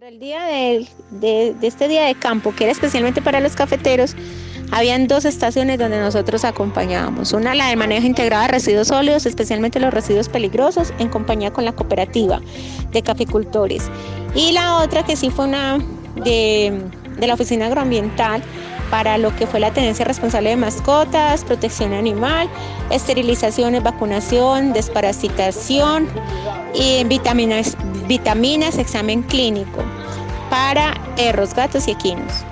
Del día de, de, este día de campo, que era especialmente para los cafeteros, habían dos estaciones donde nosotros acompañábamos. Una la de manejo integrado de residuos sólidos, especialmente los residuos peligrosos, en compañía con la cooperativa de caficultores. Y la otra que sí fue una de, de la oficina agroambiental para lo que fue la tenencia responsable de mascotas, protección animal, esterilizaciones, vacunación, desparasitación y vitaminas, vitaminas examen clínico para perros, gatos y equinos.